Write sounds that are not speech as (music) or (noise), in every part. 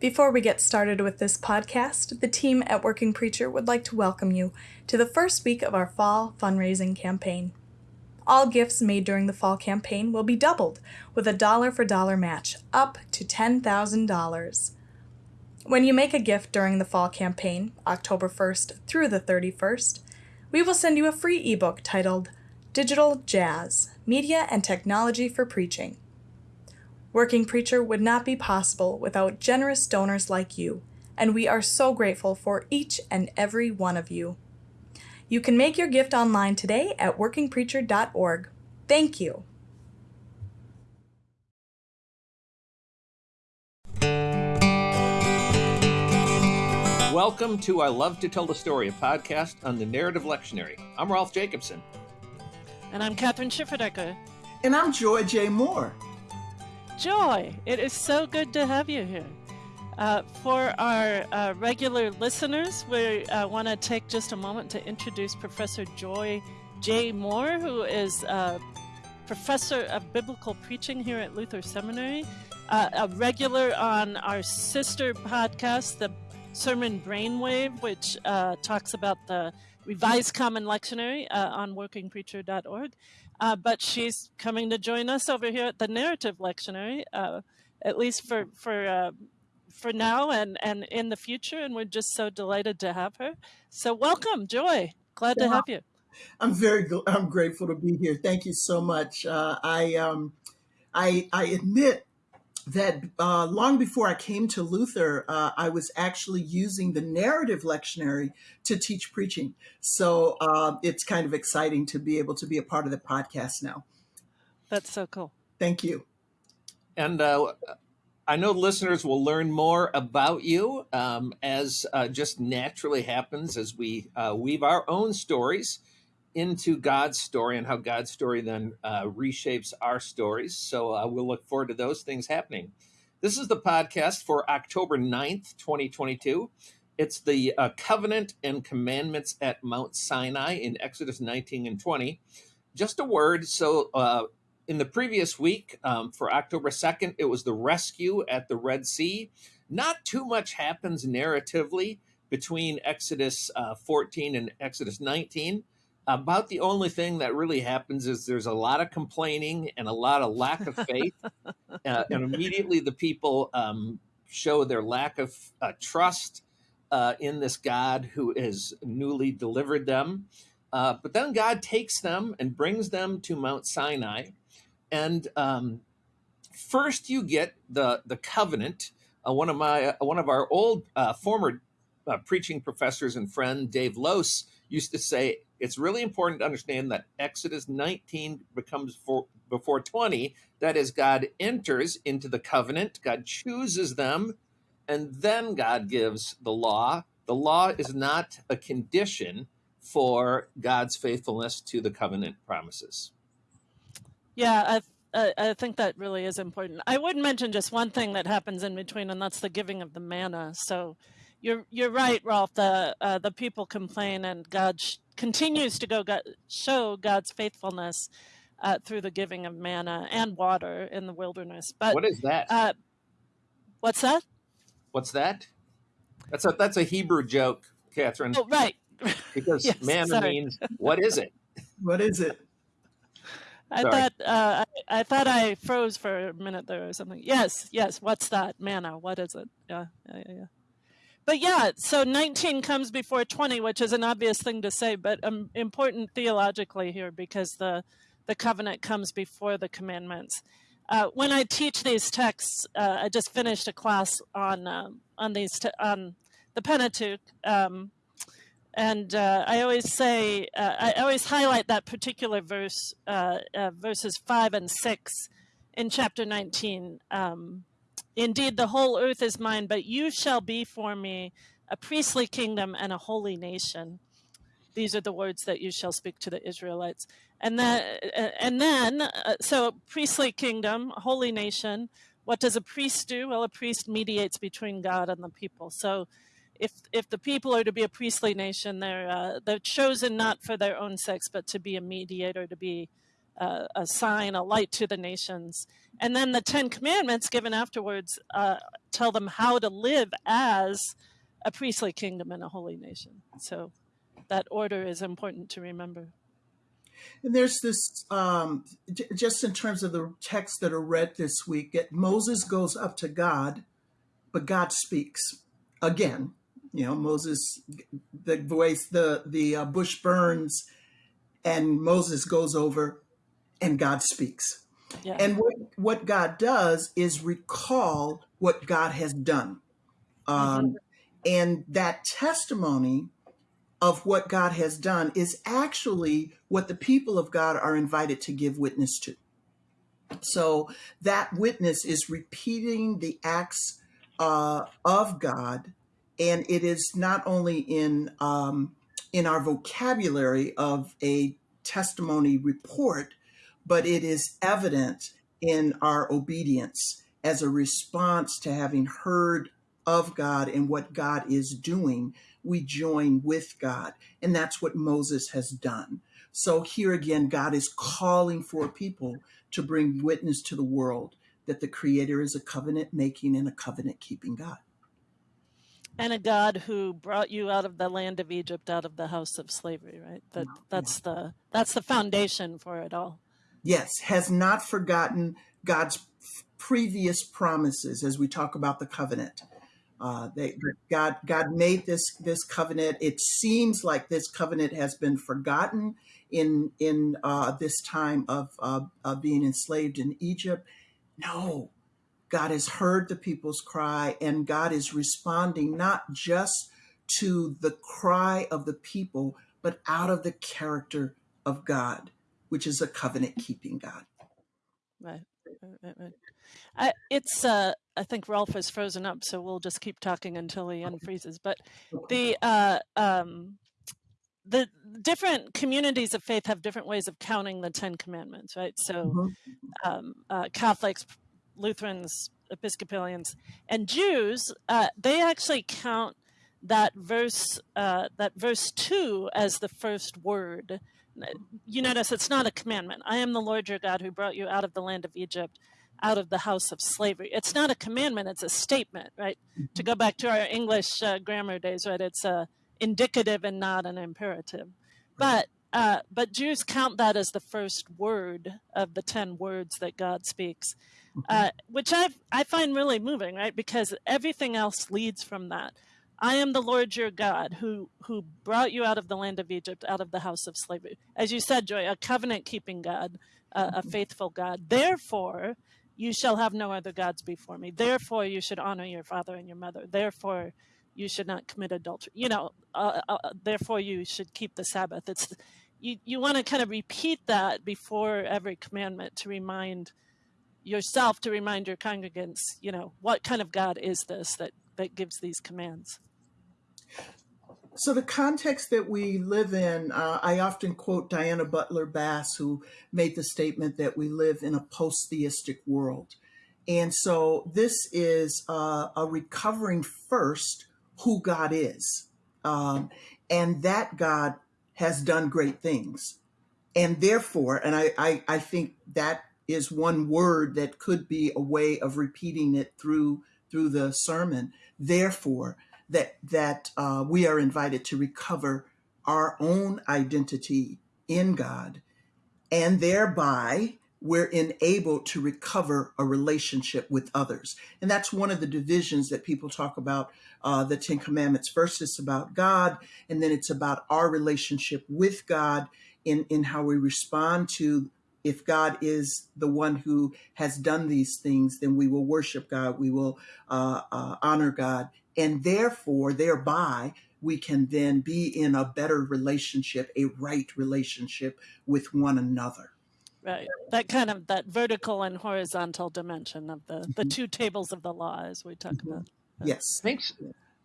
Before we get started with this podcast, the team at Working Preacher would like to welcome you to the first week of our fall fundraising campaign. All gifts made during the fall campaign will be doubled with a dollar for dollar match up to $10,000. When you make a gift during the fall campaign, October 1st through the 31st, we will send you a free ebook titled Digital Jazz Media and Technology for Preaching. Working Preacher would not be possible without generous donors like you, and we are so grateful for each and every one of you. You can make your gift online today at workingpreacher.org. Thank you. Welcome to I Love to Tell the Story, a podcast on the narrative lectionary. I'm Rolf Jacobson. And I'm Kathryn Schifferdecker. And I'm Joy J. Moore. Joy, it is so good to have you here. Uh, for our uh, regular listeners, we uh, want to take just a moment to introduce Professor Joy J. Moore, who is a professor of biblical preaching here at Luther Seminary, uh, a regular on our sister podcast, the Sermon Brainwave, which uh, talks about the Revised Common Lectionary uh, on workingpreacher.org. Uh, but she's coming to join us over here at the Narrative Lectionary, uh, at least for for uh, for now and and in the future. And we're just so delighted to have her. So welcome, Joy. Glad yeah. to have you. I'm very I'm grateful to be here. Thank you so much. Uh, I um I I admit that uh, long before I came to Luther, uh, I was actually using the narrative lectionary to teach preaching. So uh, it's kind of exciting to be able to be a part of the podcast now. That's so cool. Thank you. And uh, I know listeners will learn more about you um, as uh, just naturally happens as we uh, weave our own stories into God's story and how God's story then uh, reshapes our stories. So uh, we'll look forward to those things happening. This is the podcast for October 9th, 2022. It's the uh, covenant and commandments at Mount Sinai in Exodus 19 and 20. Just a word. So, uh, in the previous week, um, for October 2nd, it was the rescue at the Red Sea. Not too much happens narratively between Exodus uh, 14 and Exodus 19 about the only thing that really happens is there's a lot of complaining and a lot of lack of faith uh, (laughs) and immediately the people um, show their lack of uh, trust uh, in this god who has newly delivered them. Uh, but then god takes them and brings them to mount sinai. And um, first you get the the covenant. Uh, one of my uh, one of our old former preaching professors and friend dave lose used to say it's really important to understand that Exodus 19 becomes for, before 20. That is, God enters into the covenant, God chooses them, and then God gives the law. The law is not a condition for God's faithfulness to the covenant promises. Yeah, I, I think that really is important. I would mention just one thing that happens in between, and that's the giving of the manna. So you're you're right, Rolf. The uh, the people complain, and God sh- continues to go God, show God's faithfulness uh, through the giving of manna and water in the wilderness. But what is that? Uh, what's that? What's that? That's a that's a Hebrew joke, Kathryn. Oh, right. (laughs) Because yes, manna sorry. means what is it? (laughs) What is it? I Sorry. thought uh, I, I, thought I froze for a minute there or something. Yes, yes. What's that manna? What is it? Yeah, yeah, yeah but yeah, so 19 comes before 20, which is an obvious thing to say, but um, important theologically here because the, the covenant comes before the commandments. Uh, when I teach these texts, uh, I just finished a class on uh, on these on the Pentateuch, um, and uh, I always say uh, I always highlight that particular verse, uh, verses five and six in chapter 19. Um, Indeed, the whole earth is mine, but you shall be for me a priestly kingdom and a holy nation. These are the words that you shall speak to the Israelites. And then, and then, uh, so priestly kingdom, holy nation. What does a priest do? Well, a priest mediates between God and the people. So, if if the people are to be a priestly nation, they're uh, they're chosen not for their own sex, but to be a mediator, to be a sign, a light to the nations. And then the Ten Commandments given afterwards uh, tell them how to live as a priestly kingdom and a holy nation. So that order is important to remember. And there's this, um, just in terms of the texts that are read this week, that Moses goes up to God, but God speaks again. You know, Moses, the voice, the the uh, bush burns, and Moses goes over, and God speaks. Yeah. And what what God does is recall what God has done, um, mm-hmm. and that testimony of what God has done is actually what the people of God are invited to give witness to. So that witness is repeating the acts uh, of God, and it is not only in um, in our vocabulary of a testimony report, but it is evident in our obedience as a response to having heard of God and what God is doing we join with God. And that's what Moses has done. So here again, God is calling for people to bring witness to the world that the Creator is a covenant making and a covenant keeping God. And a God who brought you out of the land of Egypt, out of the house of slavery, right? That that's the that's the foundation for it all. Yes, has not forgotten God's previous promises as we talk about the covenant. Uh, they, God, God made this this covenant. It seems like this covenant has been forgotten in in uh, this time of uh, being enslaved in Egypt. No, God has heard the people's cry, and God is responding not just to the cry of the people, but out of the character of God, which is a covenant keeping God. Right. right, right. I, it's uh, I think Rolf is frozen up, so we'll just keep talking until he unfreezes. But the uh, um, the different communities of faith have different ways of counting the Ten Commandments, right? So mm-hmm. um, uh, Catholics, Lutherans, Episcopalians, and Jews, uh, they actually count that verse uh, that verse two as the first word. You notice it's not a commandment. I am the Lord your God who brought you out of the land of Egypt out of the house of slavery. It's not a commandment, it's a statement, right? To go back to our English uh, grammar days, right? It's a uh, indicative and not an imperative. But uh, but Jews count that as the first word of the 10 words that God speaks, uh, which I, I find really moving, right? Because everything else leads from that. I am the Lord your God who, who brought you out of the land of Egypt, out of the house of slavery. As you said, Joy, a covenant keeping God, uh, a faithful God. Therefore, you shall have no other gods before me. Therefore, you should honor your father and your mother. Therefore, you should not commit adultery. You know, uh, uh, uh therefore, you should keep the Sabbath. It's you. You want to kind of repeat that before every commandment to remind yourself, to remind your congregants. You know, what kind of God is this that that gives these commands? So, the context that we live in, uh, I often quote Diana Butler Bass, who made the statement that we live in a post theistic world. And so, this is uh, a recovering first who God is. Um, and that God has done great things. And therefore, and I, I, I think that is one word that could be a way of repeating it through through the sermon. Therefore, that that uh, we are invited to recover our own identity in God, and thereby we're enabled to recover a relationship with others. And that's one of the divisions that people talk about uh, the Ten Commandments. First, it's about God, and then it's about our relationship with God in, in how we respond to if God is the one who has done these things, then we will worship God, we will uh, uh, honor God, and therefore, thereby, we can then be in a better relationship, a right relationship with one another. Right. That kind of that vertical and horizontal dimension of the mm-hmm. the two tables of the law, as we talk mm-hmm. about. Yes. Thanks.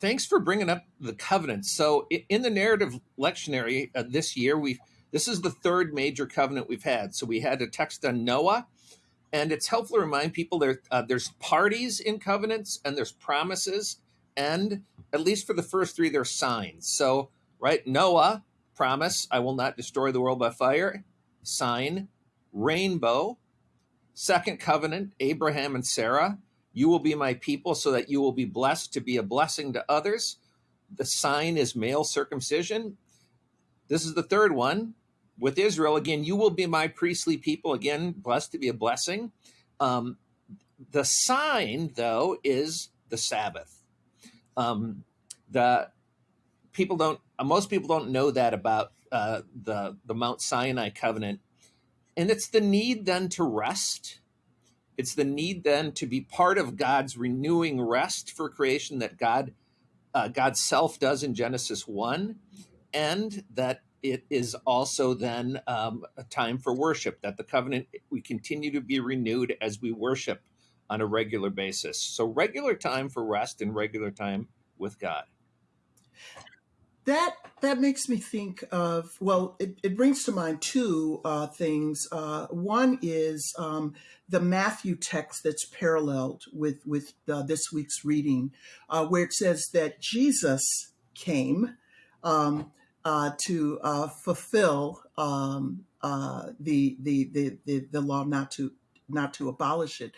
Thanks for bringing up the covenant. So, in the narrative lectionary uh, this year, we this is the third major covenant we've had. So we had a text on Noah, and it's helpful to remind people there uh, there's parties in covenants and there's promises and at least for the first three, they're signs. So, right, Noah, promise, I will not destroy the world by fire. Sign, rainbow. Second covenant, Abraham and Sarah. You will be my people so that you will be blessed to be a blessing to others. The sign is male circumcision. This is the third one with Israel. Again, you will be my priestly people. Again, blessed to be a blessing. Um, the sign, though, is the Sabbath. Um, the people don't. Most people don't know that about uh, the the Mount Sinai covenant, and it's the need then to rest. It's the need then to be part of God's renewing rest for creation that God uh, God's self does in Genesis one, and that it is also then um, a time for worship. That the covenant we continue to be renewed as we worship on a regular basis. So regular time for rest and regular time with God that that makes me think of well it, it brings to mind two uh, things uh, one is um, the matthew text that's paralleled with with uh, this week's reading uh, where it says that jesus came um, uh, to uh, fulfill um, the, the, the the the law not to not to abolish it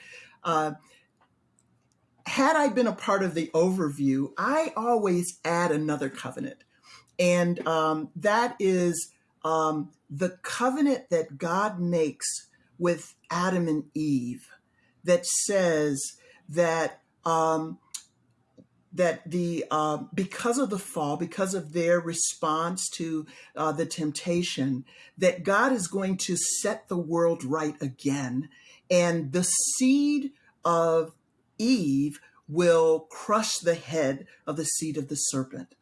had I been a part of the overview, I always add another covenant. And um, that is um, the covenant that God makes with Adam and Eve that says that um, that the uh, because of the fall, because of their response to uh, the temptation, that God is going to set the world right again, and the seed of Eve will crush the head of the seed of the serpent.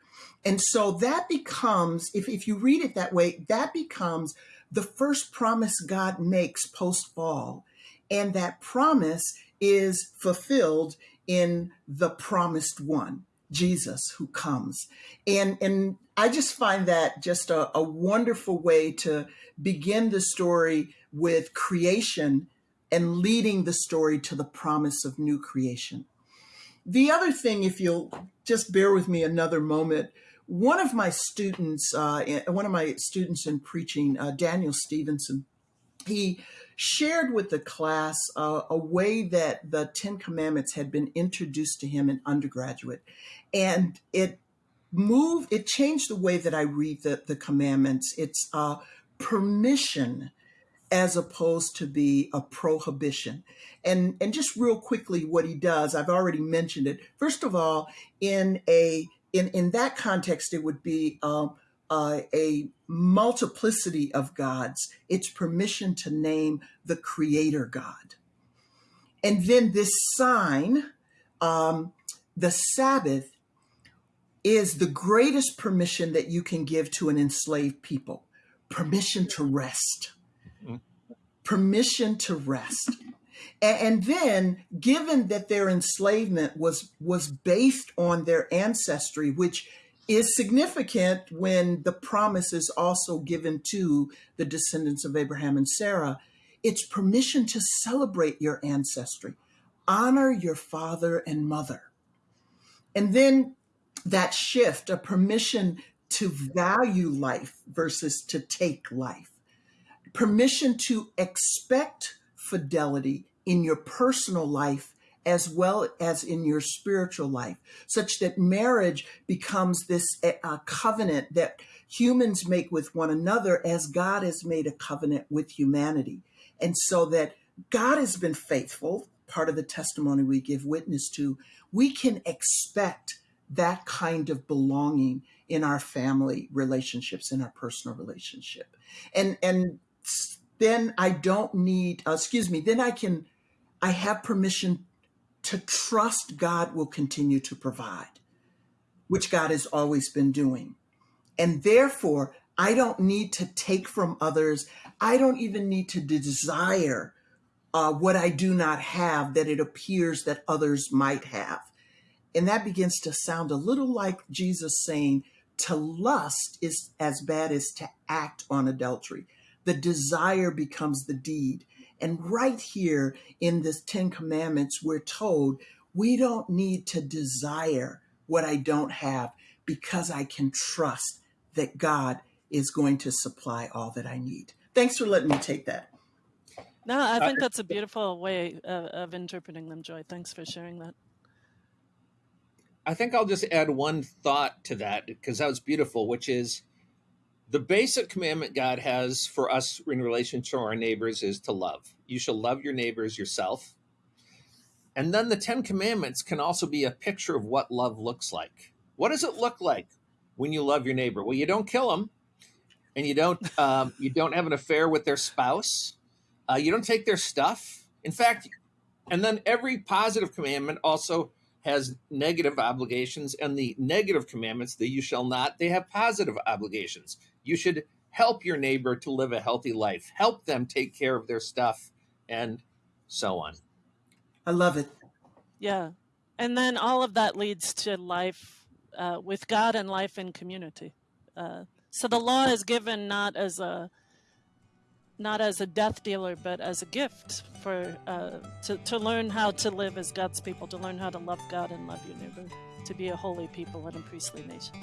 And so that becomes, if, if you read it that way, that becomes the first promise God makes post fall. And that promise is fulfilled in the promised one, Jesus, who comes. And, and I just find that just a, a wonderful way to begin the story with creation and leading the story to the promise of new creation. The other thing, if you'll just bear with me another moment, one of my students, uh, one of my students in preaching, uh, Daniel Stevenson, he shared with the class uh, a way that the Ten Commandments had been introduced to him in undergraduate, and it moved, it changed the way that I read the, the commandments. It's uh, permission as opposed to be a prohibition. And and just real quickly, what he does, I've already mentioned it. First of all, in a in, in that context, it would be um, uh, a multiplicity of gods. It's permission to name the creator God. And then this sign, um, the Sabbath, is the greatest permission that you can give to an enslaved people permission to rest. Mm-hmm. Permission to rest. And then, given that their enslavement was was based on their ancestry, which is significant when the promise is also given to the descendants of Abraham and Sarah, it's permission to celebrate your ancestry, honor your father and mother. And then that shift, a permission to value life versus to take life, permission to expect fidelity in your personal life as well as in your spiritual life, such that marriage becomes this uh, covenant that humans make with one another as God has made a covenant with humanity. And so that God has been faithful, part of the testimony we give witness to, we can expect that kind of belonging in our family relationships, in our personal relationship. And, and then I don't need, uh, excuse me, then I can I have permission to trust God will continue to provide, which God has always been doing. And therefore, I don't need to take from others. I don't even need to desire uh, what I do not have that it appears that others might have. And that begins to sound a little like Jesus saying, to lust is as bad as to act on adultery. The desire becomes the deed. And right here in this Ten Commandments, we're told we don't need to desire what I don't have because I can trust that God is going to supply all that I need. Thanks for letting me take that. No, I think that's a beautiful way of, of interpreting them, Joy. Thanks for sharing that. I think I'll just add one thought to that because that was beautiful, which is the basic commandment God has for us in relation to our neighbors is to love. You shall love your neighbors yourself. And then the Ten Commandments can also be a picture of what love looks like. What does it look like when you love your neighbor? Well, you don't kill them, and you don't (laughs) um, you don't have an affair with their spouse. Uh, you don't take their stuff. In fact, and then every positive commandment also has negative obligations, and the negative commandments, that you shall not, they have positive obligations. You should help your neighbor to live a healthy life, help them take care of their stuff, and so on. I love it. Yeah. And then all of that leads to life uh, with God and life in community. Uh, so the law is given not as a not as a death dealer, but as a gift for uh, to, to learn how to live as God's people, to learn how to love God and love your neighbor, to be a holy people and a priestly nation.